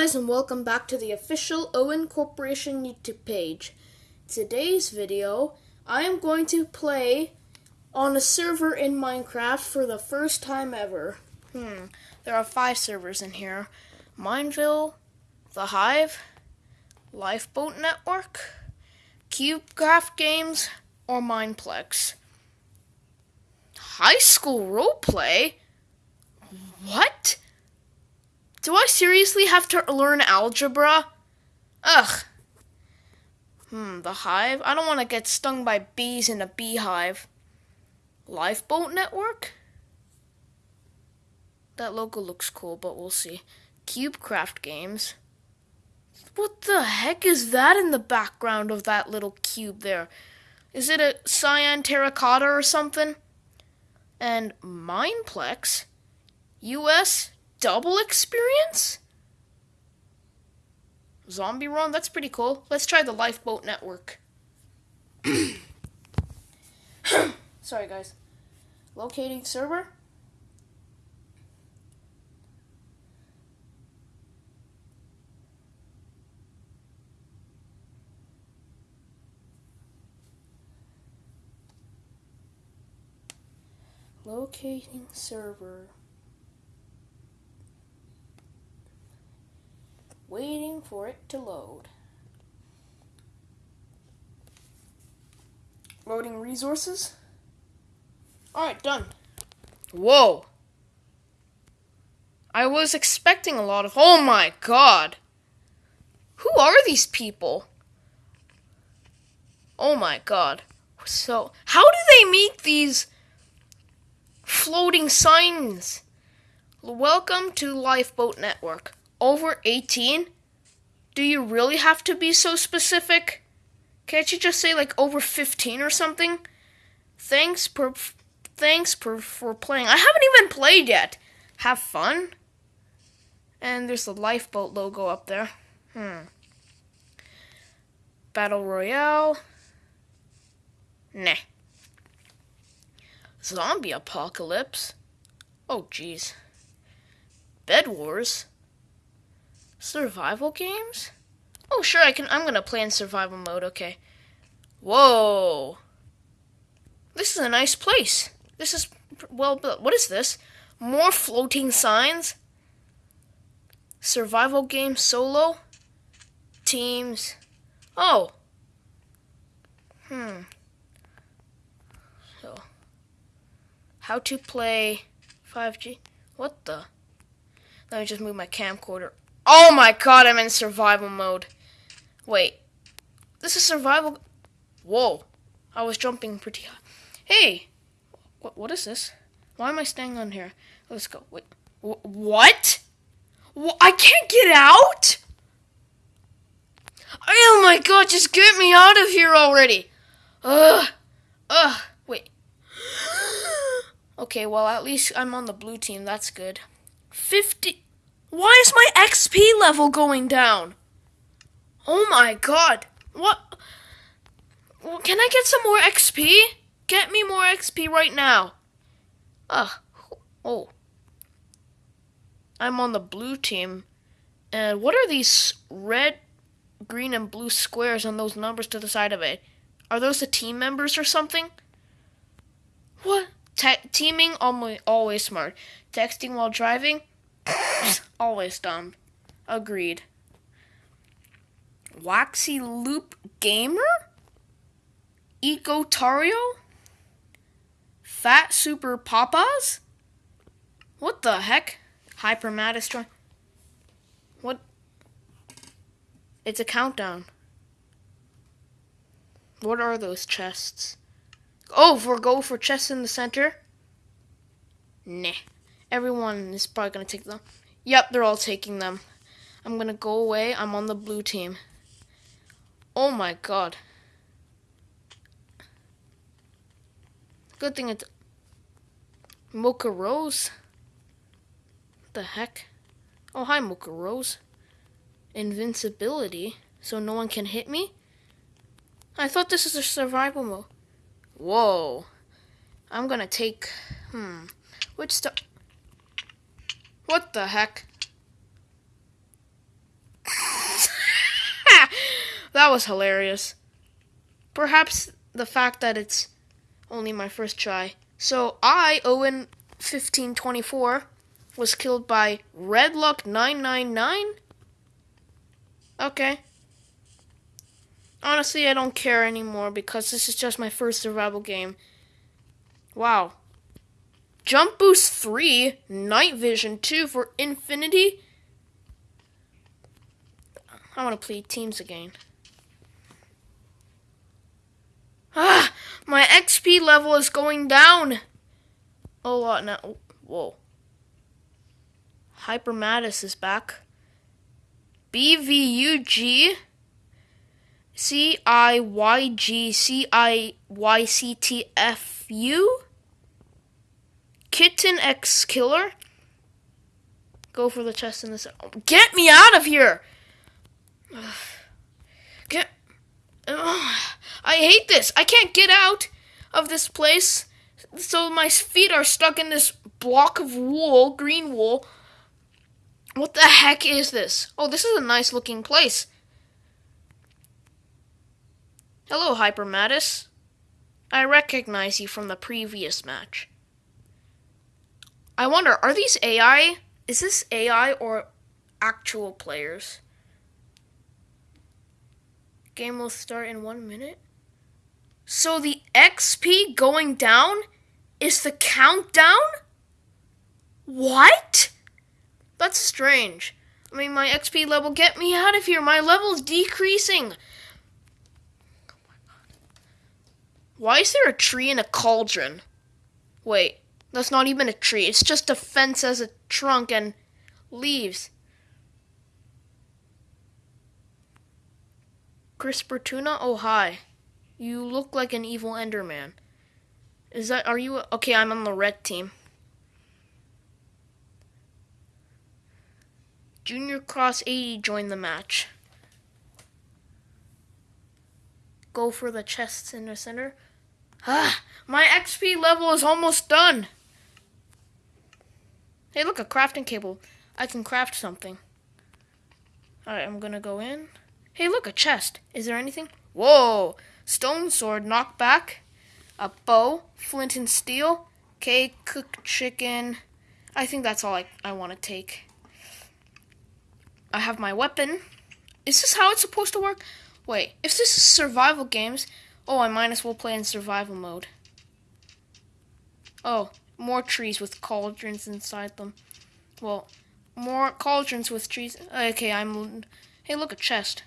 guys and welcome back to the official Owen Corporation YouTube page. Today's video, I am going to play on a server in Minecraft for the first time ever. Hmm, there are five servers in here. Mineville, The Hive, Lifeboat Network, CubeCraft Games, or Mineplex. High school roleplay? What? Do I seriously have to learn algebra? Ugh. Hmm, the hive? I don't want to get stung by bees in a beehive. Lifeboat Network? That logo looks cool, but we'll see. CubeCraft Games. What the heck is that in the background of that little cube there? Is it a cyan terracotta or something? And Mineplex? US double experience? Zombie run? That's pretty cool. Let's try the lifeboat network. Sorry, guys. Locating server. Locating server. Waiting for it to load. Loading resources. Alright, done. Whoa. I was expecting a lot of. Oh my god. Who are these people? Oh my god. So, how do they make these floating signs? Welcome to Lifeboat Network over 18? Do you really have to be so specific? Can't you just say like over 15 or something? Thanks per thanks per, for playing. I haven't even played yet. Have fun. And there's the lifeboat logo up there. Hmm. Battle Royale. Nah. Zombie apocalypse. Oh jeez. Bed Wars. Survival games? Oh, sure, I can. I'm gonna play in survival mode. Okay. Whoa. This is a nice place. This is well built. What is this? More floating signs. Survival game solo. Teams. Oh. Hmm. So. How to play 5G? What the? Let me just move my camcorder Oh my god, I'm in survival mode. Wait. This is survival. Whoa. I was jumping pretty high. Hey. What, what is this? Why am I staying on here? Let's go. Wait. Wh- what? Wh- I can't get out? Oh my god, just get me out of here already. Ugh. Ugh. Wait. okay, well, at least I'm on the blue team. That's good. 50. Why is my XP level going down? Oh my god. What? Can I get some more XP? Get me more XP right now. Ugh. Oh. I'm on the blue team. And what are these red, green, and blue squares on those numbers to the side of it? Are those the team members or something? What? Te- teaming always smart. Texting while driving? Always dumb. Agreed. Waxy Loop Gamer? Ecotario? Fat Super Papas? What the heck? Hypermatistron? What? It's a countdown. What are those chests? Oh, for go for chests in the center? Nah. Everyone is probably going to take them. Yep, they're all taking them. I'm going to go away. I'm on the blue team. Oh my god. Good thing it's Mocha Rose. What the heck? Oh, hi, Mocha Rose. Invincibility, so no one can hit me? I thought this is a survival mode. Whoa. I'm gonna take. Hmm. Which stuff? What the heck? That was hilarious. Perhaps the fact that it's only my first try. So I, Owen 1524, was killed by Redluck999. Okay. Honestly, I don't care anymore because this is just my first survival game. Wow. Jump Boost 3, Night Vision 2 for Infinity. I want to play teams again. Ah, my XP level is going down. A lot now. Whoa. Hyper Mattis is back. BVUG. C I Y G C I Y C T F U. Kitten X Killer. Go for the chest in this. Get me out of here! Get. I hate this. I can't get out of this place. So my feet are stuck in this block of wool, green wool. What the heck is this? Oh, this is a nice looking place. Hello, Hyper Mattis. I recognize you from the previous match. I wonder, are these AI? Is this AI or actual players? Game will start in one minute. So the XP going down is the countdown? What? That's strange. I mean, my XP level, get me out of here. My level's decreasing. Oh Why is there a tree in a cauldron? Wait, that's not even a tree. It's just a fence as a trunk and leaves. CRISPR Tuna? Oh, hi. You look like an evil Enderman. Is that, are you, okay, I'm on the red team. Junior Cross 80 joined the match. Go for the chests in the center. Ah, my XP level is almost done. Hey, look, a crafting table. I can craft something. Alright, I'm gonna go in. Hey, look, a chest. Is there anything? Whoa! Stone sword, knockback. A bow, flint and steel. Okay, cooked chicken. I think that's all I, I want to take. I have my weapon. Is this how it's supposed to work? Wait, if this is survival games, Oh, I might as well play in survival mode. Oh, more trees with cauldrons inside them. Well, more cauldrons with trees. Okay, I'm. Hey, look, a chest.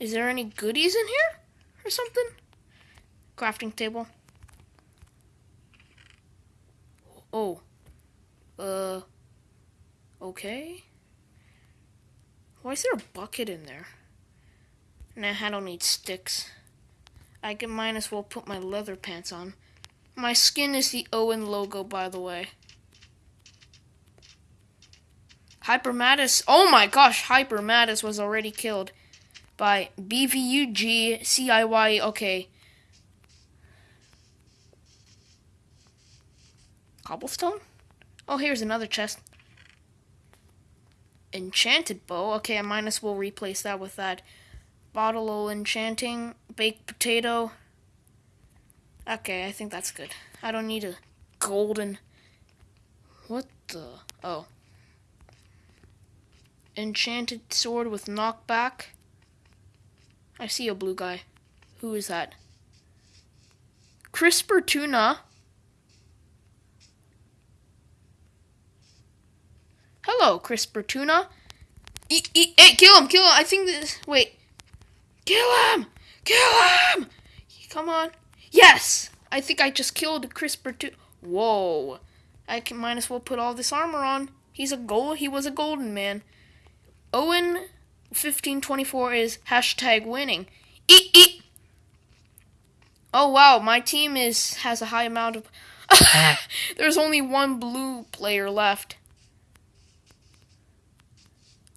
Is there any goodies in here? Or something? Crafting table. Oh. Uh. Okay. Why is there a bucket in there? Nah, I don't need sticks. I can might as well put my leather pants on. My skin is the Owen logo, by the way. Hyper Mattis. Oh my gosh, Hyper Mattis was already killed by BVUG CIY. Okay. Cobblestone? Oh, here's another chest. Enchanted bow. Okay, I might as well replace that with that. Bottle of enchanting, baked potato. Okay, I think that's good. I don't need a golden. What the? Oh. Enchanted sword with knockback. I see a blue guy. Who is that? CRISPR tuna. Hello, CRISPR tuna. Eat, eat, hey, kill him, kill him. I think this. Wait. Kill him! Kill him! Come on. Yes! I think I just killed CRISPR too. Whoa. I can might as well put all this armor on. He's a gold. He was a golden man. Owen 1524 is hashtag winning. Eat eat. Oh wow, my team is has a high amount of. There's only one blue player left.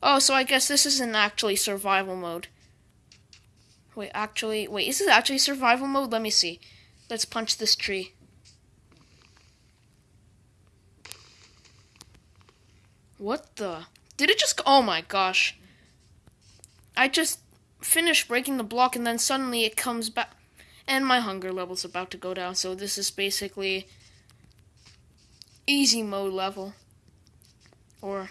Oh, so I guess this isn't actually survival mode. Wait, actually, wait, is this actually survival mode? Let me see. Let's punch this tree. What the? Did it just, oh my gosh. I just finished breaking the block and then suddenly it comes back. And my hunger level's about to go down, so this is basically easy mode level. Or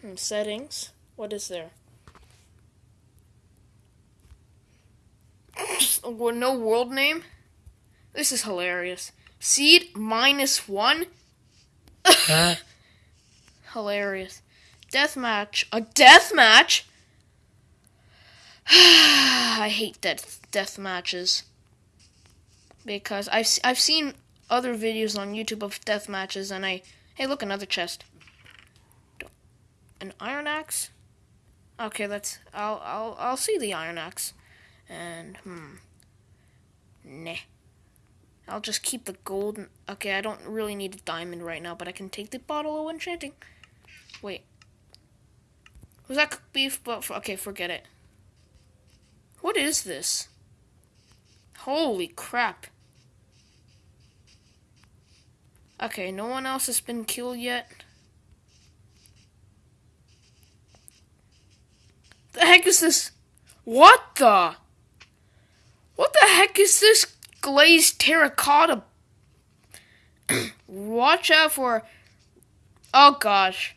hmm, settings. What is there? No world name? This is hilarious. Seed minus one? hilarious. Death match. A death match? I hate death death matches because I've I've seen other videos on YouTube of death matches, and I hey look another chest, an iron axe. Okay, let's I'll I'll I'll see the iron axe, and hmm, nah. I'll just keep the gold. Okay, I don't really need a diamond right now, but I can take the bottle of enchanting. Wait. Was that beef? But okay, forget it. What is this? Holy crap. Okay, no one else has been killed yet. The heck is this? What the? What the heck is this glazed terracotta? Watch out for... Oh gosh.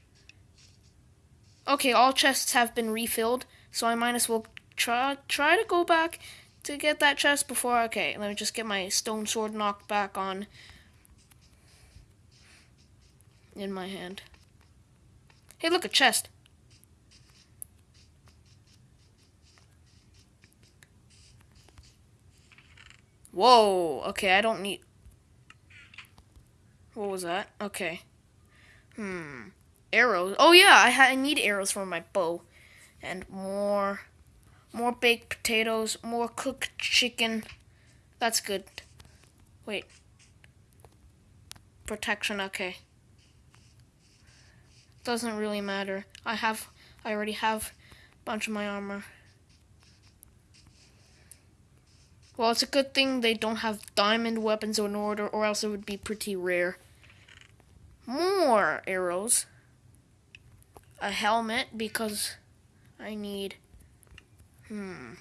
Okay, all chests have been refilled, so I might as well try try to go back to get that chest before. Okay, let me just get my stone sword knocked back on in my hand. Hey, look a chest. Whoa. Okay, I don't need. What was that? Okay. Hmm. Arrows. Oh yeah, I, I need arrows for my bow, and more more baked potatoes, more cooked chicken. That's good. Wait. Protection, okay. Doesn't really matter. I have, I already have a bunch of my armor. Well, it's a good thing they don't have diamond weapons in order, or else it would be pretty rare. More arrows. A helmet, because I need Hmm.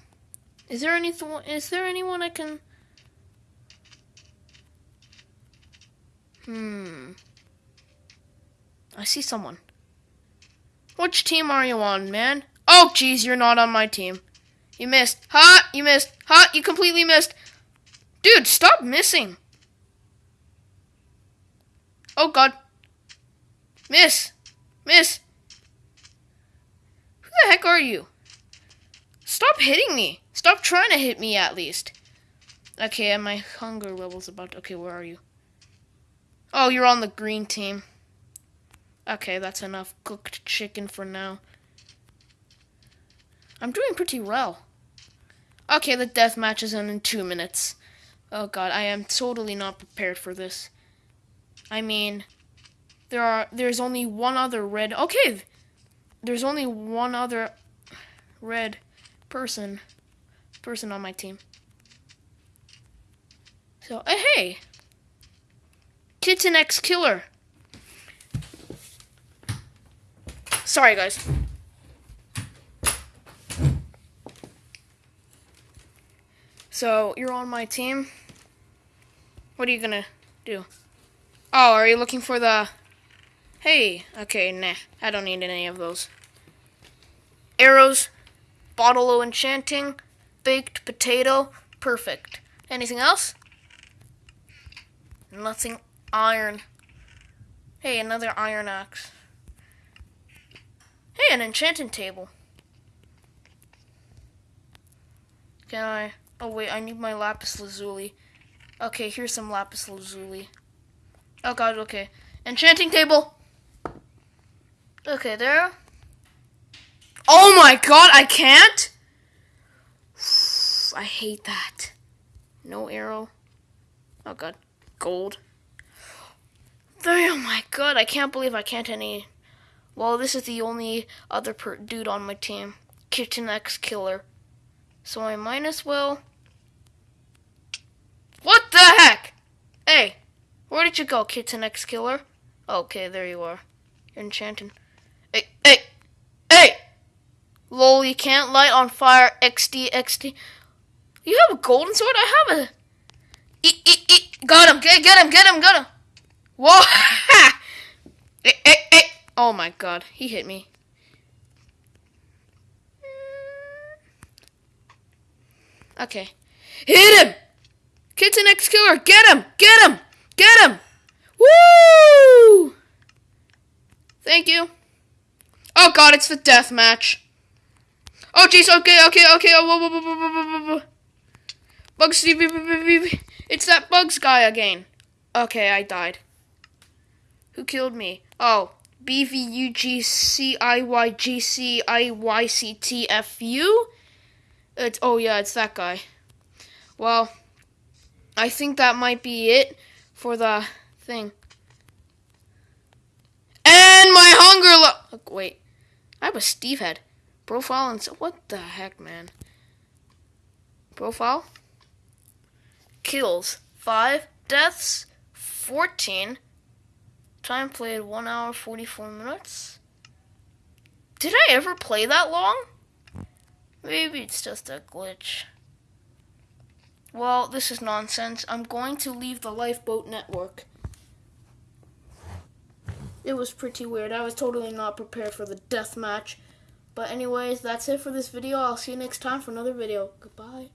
Is there anything? Is there anyone I can? Hmm. I see someone. Which team are you on, man? Oh, jeez, you're not on my team. You missed. Ha! You missed. Ha! You completely missed. Dude, stop missing. Oh, God. Miss. Miss. Who the heck are you? Stop hitting me. Stop trying to hit me at least. Okay, my hunger level's about... okay, where are you? Oh, you're on the green team. Okay, that's enough cooked chicken for now. I'm doing pretty well. Okay, the death match is in two minutes. Oh god, I am totally not prepared for this. I mean, there are there's only one other red. Okay, there's only one other red person person on my team. So, uh, hey, Kitten X Killer. Sorry, guys. So, you're on my team. What are you gonna do? Oh, are you looking for the... Hey, okay, nah. I don't need any of those. Arrows, Bottle of enchanting, baked potato, perfect. Anything else? Nothing iron. Hey, another iron axe. Hey, an enchanting table. Can I? Oh wait, I need my lapis lazuli. Okay, here's some lapis lazuli. Oh god, okay. Enchanting table. Okay, there. Oh my god, I can't? I hate that. No arrow. Oh god. Gold. Oh my god, I can't believe I can't any. Well, this is the only other dude on my team. Kitten X Killer. So I might as well. What the heck? Hey, where did you go, Kitten X Killer? Okay, there you are. You're enchanting. Hey, hey, hey! Lol, you can't light on fire. XD, XD. You have a golden sword? I have a. Eat, eat, eat. Got him. Get, get him, get him, get him. Whoa. eh, eh, eh. Oh my god, he hit me. Okay. Hit him! Kitten X Killer! get him! Get him! Get him! Woo! Thank you. Oh god, it's the death match. Oh jeez, okay, okay, okay. Oh, whoa. Bugs, it's that Bugs guy again. Okay, I died. Who killed me? Oh, B V U G C I Y G C I Y C T F U. It's oh yeah, it's that guy. Well, I think that might be it for the thing. And my hunger lo- wait. I have a Steve head. Profile and so what the heck, man? Profile. Kills five, deaths fourteen. Time played one hour forty four minutes. Did I ever play that long? Maybe it's just a glitch. Well, this is nonsense. I'm going to leave the lifeboat network. It was pretty weird. I was totally not prepared for the death match. But anyways, that's it for this video. I'll see you next time for another video. Goodbye.